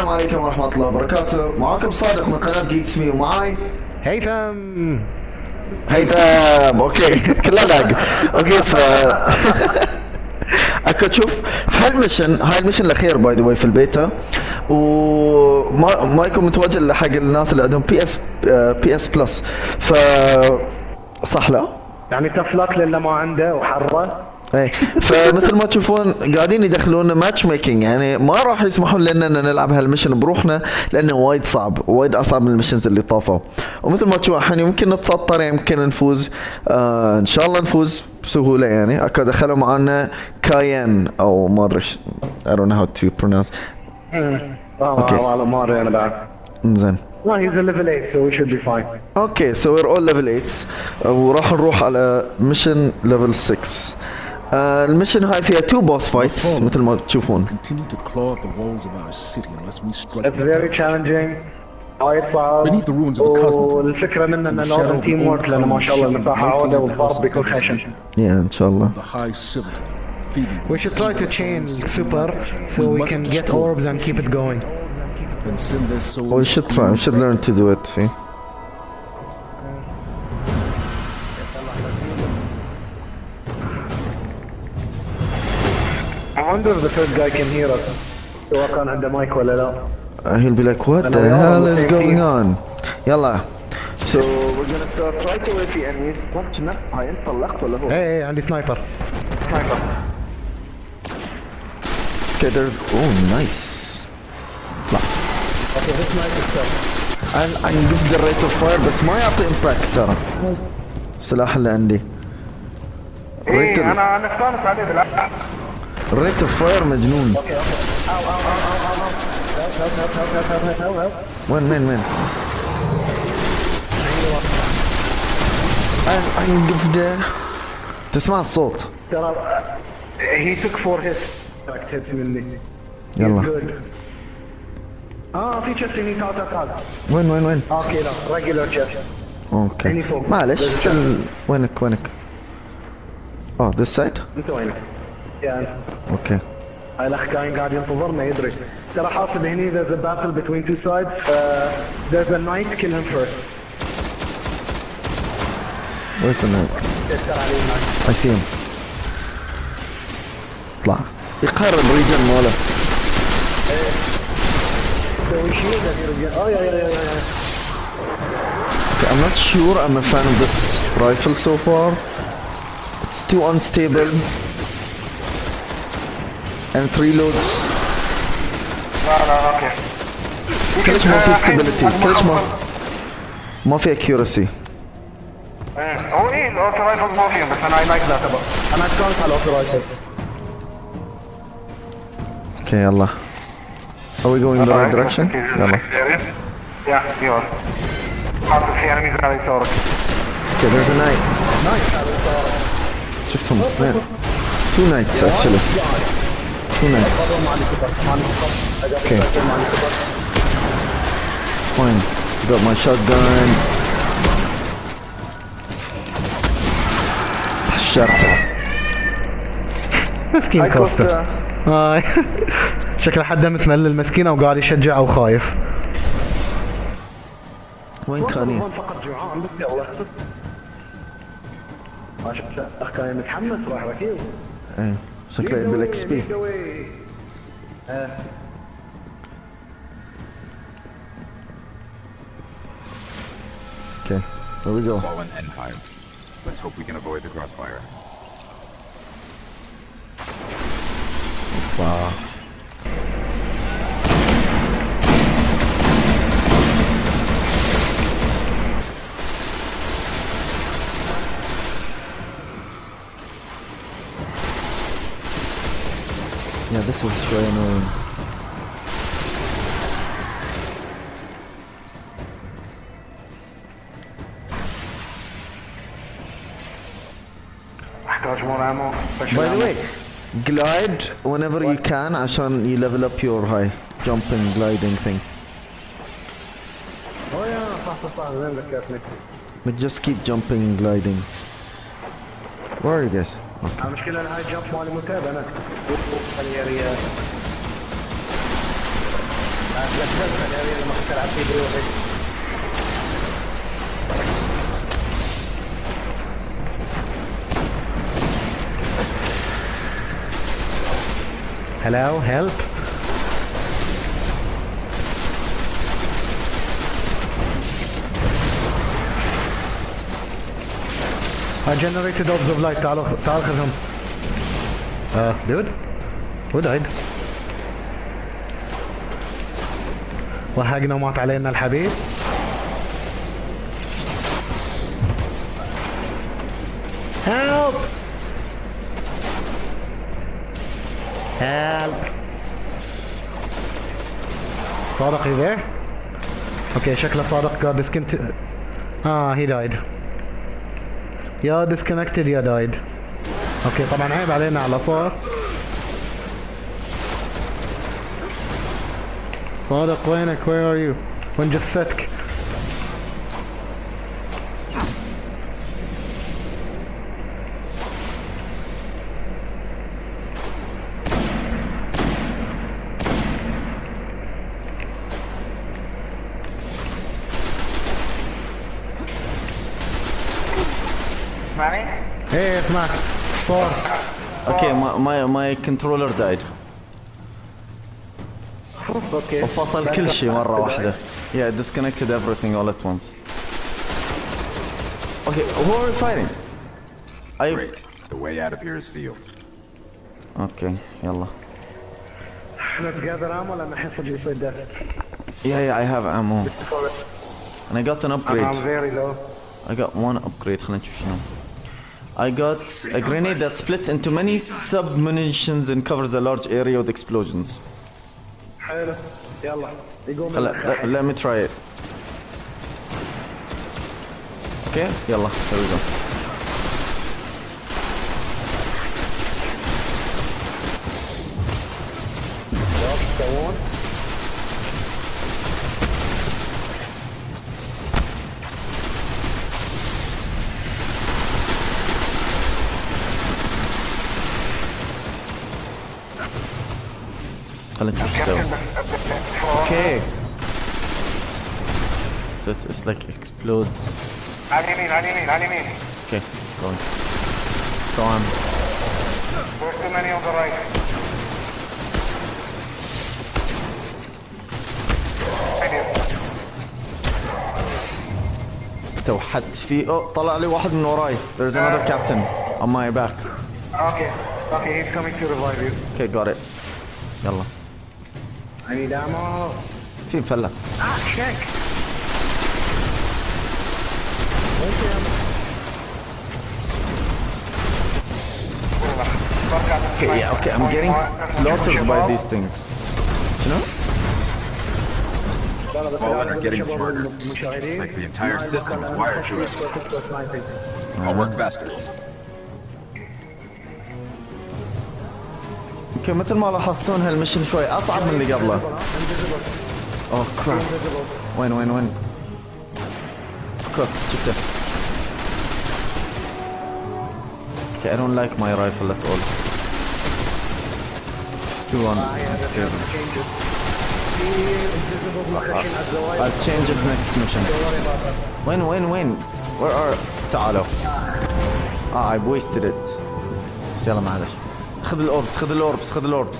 السلام عليكم ورحمة الله وبركاته. معاكم صادق من قناة جيكس مي ومعاي هيثم. هيثم. أوكي. كلها لاق أوكي ف أكو تشوف في هالمشن هاي المشن الأخير باي ذا واي في البيتا وما ما يكون متوجه حق الناس اللي عندهم بي اس بي اس بلس ف صح لا؟ يعني تفلك للي ما عنده وحره اي فمثل ما تشوفون قاعدين يدخلون ماتش ميكينج يعني ما راح يسمحون لنا إن نلعب هالمشن بروحنا لأنه وايد صعب وايد أصعب من المشنز اللي طافوا. ومثل ما تشوفون الحين يمكن نتسطر يمكن نفوز. آه إن شاء الله نفوز بسهولة يعني. اكو دخلوا معنا كاين أو ما أدري I don't know how to pronounce. أوكي والله ما أدري أنا بعد. زين ما هي ليفل 8 so we should be fine. أوكي سو وير اول ليفل 8 وراح نروح على ميشن ليفل 6 آه الميشن هاي فيها تو بوس فايتس مثل ما تشوفون Beneath the ruins of the cosmos. والفكرة منه انه لازم تيم ورك لأنه ما شاء الله المساحه عوده والضرب بيكون خشن يا ان شاء الله We should try to chain super so we can get orbs and keep it going. We should try. We should learn to do it. See. Wonder if the third guy can hear us سواء كان عنده مايك ولا لا Uh, he'll be like, "What And the hell the is going on?" يلا. So we're gonna start right away في enemies وقت نفس هاي انت طلقت ولا هو؟ إيه إيه عندي سنايبر okay, there's oh nice. لا. And I give the rate of fire بس ما يعطي impact ترى. السلاح اللي عندي. إيه أنا أنا استانس عليه بالعكس ريت اوف فاير مجنون أوكي أوكي أو أو أو أو أو وين وين وين يوقف ده تسمع الصوت. ترى هي توك فور هيت تاكتت مني يلا. آه في تشست هني تعال تعال وين وين وين؟ أوكي لا ريجولر تشست أوكي معلش وينك وينك؟ آه ذس سايد؟ انت وينك؟ يا انت اوكي هاي الاخ كاين قاعد ينتظرنا يدري ترى حاصل هني there's a battle between two sides uh, there's a knight kill him first where's the knight؟ تذكر عليه knight I see him اطلع يقارب الريجن ماله so we shield that you're oh yeah yeah yeah yeah Okay, I'm not sure I'm a fan of this rifle so far. It's too unstable. And it reloads. لا لا اوكي كلش ما في stability. كلش ما ما في accuracy. هو ايه الاوتو رايفل ما فيهم بس انا اي لايك ذات انا استانس على الاوتو رايفل Okay, يلا. Are we going in the right direction? يلا. يا يور حاطط في انميز على يسارك Okay, there's a knight. شفتهم اثنين. Two knights actually. Two knights. Okay. It's fine. Got my shotgun. حشرته. مسكين كوستا هاي شكله حدا متملل مسكينه وقاعد يشجع أو خايف وين كان هي؟ فقط جوعان بس يلا ما شفت أخ كان متحمس راح ركيب إيه Ça crée de l'XP. Okay, there we go. Fallen Empire. Let's hope we can avoid the crossfire. Wow. Yeah, this is really annoying. By the way, glide whenever what? you can, Ashan, you level up your high jumping, gliding thing. Oh yeah, But just keep jumping gliding. Where are you guys? المشكلة أنا هاي جاب مالي متعب أنا خليني ريال. Hello, help. I generated orbs of light, to تعال خذهم. Uh, dude? Who died? وهقنا ومات علينا الحبيب. Help! Help! صادق you there? Okay, شكله صادق got discontinued. Ah, he died. يا disconnected يا died. اوكي طبعا عيب علينا على صار. صادق وينك؟ Where are you? وين جثتك؟ ايه اسمعك صار اوكي ماي ماي كنترولر دايد اوكي وفصل كل شيء مره واحده Yeah, disconnected everything all at once. Okay, who are we fighting? I... Great. The way out of here is sealed. Okay, يلا. احنا تقدر عام ولا نحس يصير ده؟ Yeah, yeah, I have ammo. And I got an I'm upgrade. very low. I got one upgrade, خلينا نشوف شنو. I got a grenade that splits into many sub-munitions and covers a large area with explosions. حلو يلا يقوم هلا let, let me try it. Okay, يلا, here we go. go Okay. So it's, it's like explodes. على اليمين على اليمين على اليمين. Okay, going. So I'm There's too many on the right. توحدت في oh طلع لي واحد من وراي. There's another captain on my back. Okay. Okay, he's coming to revive you. Okay, got it. يلا. I need ammo. في مفلة. Ah, check. Okay, yeah, okay, I'm getting slaughtered by these things. You know? Fallen are getting smarter. It's like the entire system is wired to it. I'll work faster. أوكي مثل ما لاحظتون هالمشن شوي أصعب من اللي قبله. اوه كراب. وين وين وين؟ أوكي شفته. My rifle at all. It's too on. Okay. I'll change it next mission. وين وين وين؟ Where are تعالوا. آه I wasted it. يلا معلش. خذ الأوربس خذ الأوربس خذ الأوربس.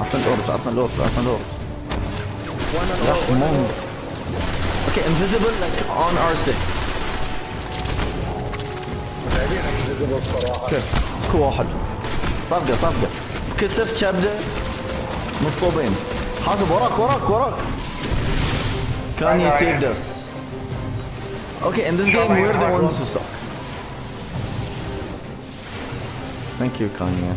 عطنا الأوربس عطنا الأوربس عطنا الأوربس. أوكي انفيزبل اون ار 6 لاعبين انفيزبل واحد. صفقة صفقة. كسبت شابده مصوبين حاسب وراك وراك وراك. You saved us Okay, in this game we're the ones who suck Thank you Kanye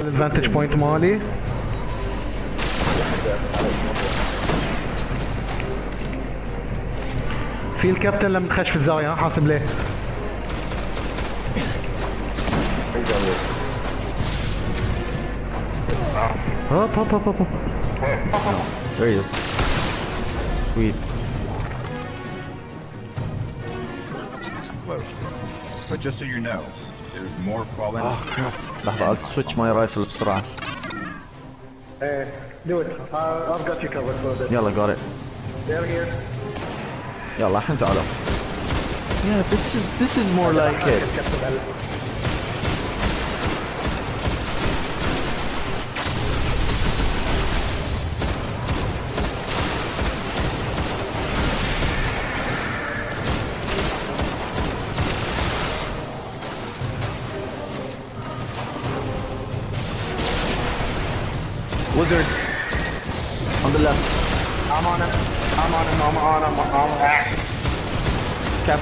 الادفانتج بوينت مالي في الكابتن لما تخش في الزاويه ها حاسب ليه Up, up, up, up, up. There he is. Sweet. Close. But just so you know, there's more falling. Oh crap. I'll switch my rifle بسرعة. Hey, uh, do it. I've got you covered for a bit. يلا, got it. They're here. يلا, حنتعلم. Yeah, this is this is more like it.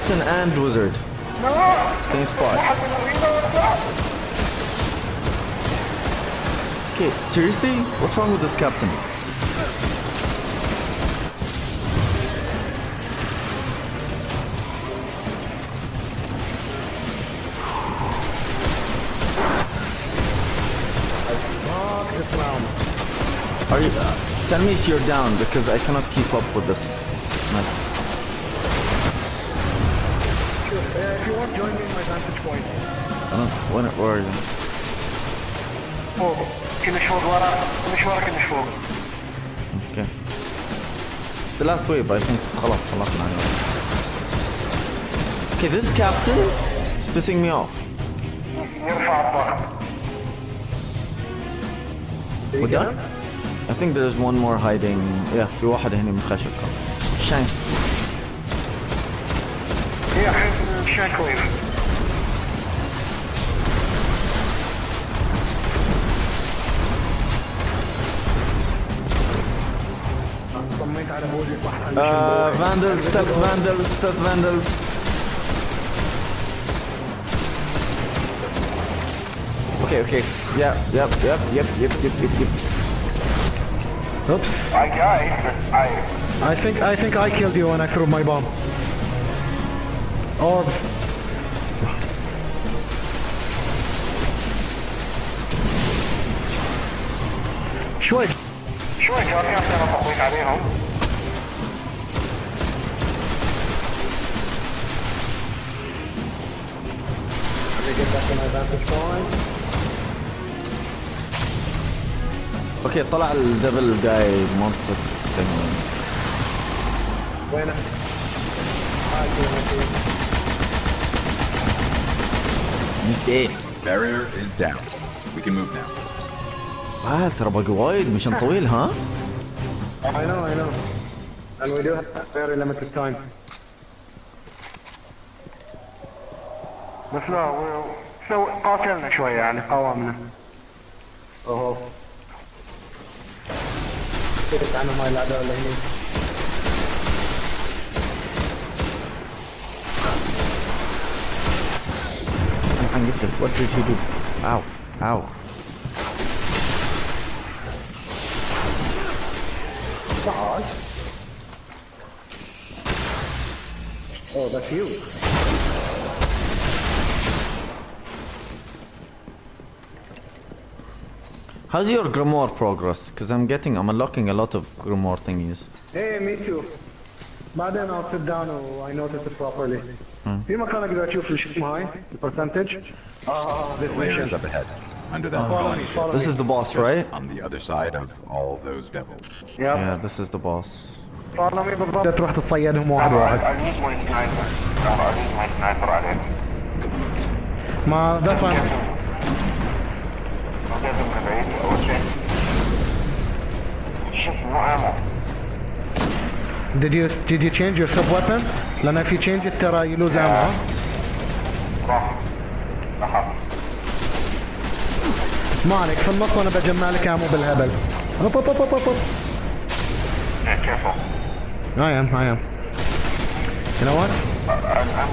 Captain and Wizard. Same spot. Okay seriously? What's wrong with this captain. Are you uh, tell me if you're down because I cannot keep up with this me in my vantage point. I don't when where are you فوق. كلش فوق ورا. كلش ورا كلش فوق. Okay. It's the last wave, I think خلاص خلصنا عليه. Okay, this captain is pissing me off. يرفع الضغط. We're done? I think there's one more hiding. Yeah, في واحد هنا من خشب Shanks. هي الحين شانك Uh, vandals, stealth vandals, stealth vandals. Okay, okay. Yeah, yep, yep, yep, yep, yep, yep, yep. Oops. I died. I I think I think I killed you when I threw my bomb. Orbs. شوي شوي جاري انا طميت عليهم. Point. Okay, طلع الدبل جاي monster thing. وينه؟ إيه Barrier is down. We can move now. آه ترى باقي وايد مشان طويل ها؟ I know, I know. And we do have very limited time. بس لا و- Szóval a tényleg saján, ha van. Aha. Utána majd ládal lenni. I'm gifted. What did he do? Ow. Ow. God. Oh, that's you. How's your grimoire progress? Because I'm getting, I'm unlocking a lot of grimoire thingies. Hey, me too. بعدين I'll sit down و I notice it properly. في مكان اقدر اشوف شو اسمه هاي البرسنتج؟ اه this Layer is mission. up ahead, under that Follow colony me, ship. follow This me. is the boss, Just right? on the other side of all those devils. Yeah. Yeah, this is the boss. follow me بالضبط. تروح تتصيدهم واحد واحد I use my sniper. I use my sniper عليك. ما that's why لازم من بعيد Did you did you change your sub weapon? لأن if you change it Tara, you lose ammo. ما عليك في النص وأنا بجمع لك ammo بالهبل. Up up up up up up. Yeah, careful. I am, I am. You know what? I'm, I'm,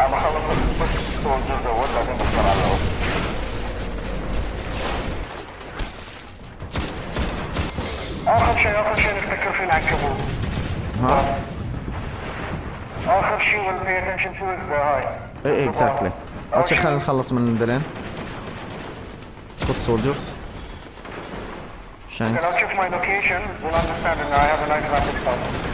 I'm a hell of a soldier that شيء اخر شيء نفتكر فيه العنكبوت ها؟ اخر شيء attention to is the هاي إيه exactly. أول اول خلينا نخلص من دلين. Foot soldiers. Shanks. Can I check my location? You'll understand that I have a nice rapid start.